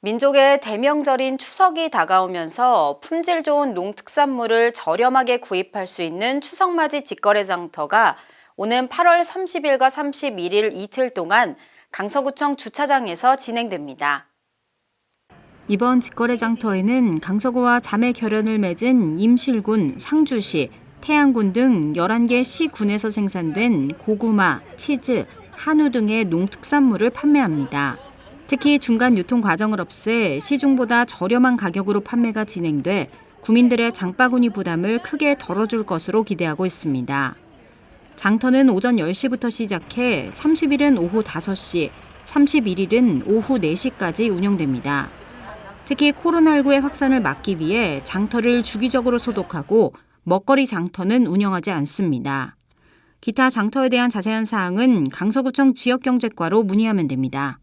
민족의 대명절인 추석이 다가오면서 품질 좋은 농특산물을 저렴하게 구입할 수 있는 추석맞이 직거래 장터가 오는 8월 30일과 31일 이틀 동안 강서구청 주차장에서 진행됩니다. 이번 직거래 장터에는 강서구와 자매 결연을 맺은 임실군, 상주시, 태안군 등 11개 시군에서 생산된 고구마, 치즈, 한우 등의 농특산물을 판매합니다. 특히 중간 유통 과정을 없애 시중보다 저렴한 가격으로 판매가 진행돼 구민들의 장바구니 부담을 크게 덜어줄 것으로 기대하고 있습니다. 장터는 오전 10시부터 시작해 30일은 오후 5시, 31일은 오후 4시까지 운영됩니다. 특히 코로나19의 확산을 막기 위해 장터를 주기적으로 소독하고 먹거리 장터는 운영하지 않습니다. 기타 장터에 대한 자세한 사항은 강서구청 지역경제과로 문의하면 됩니다.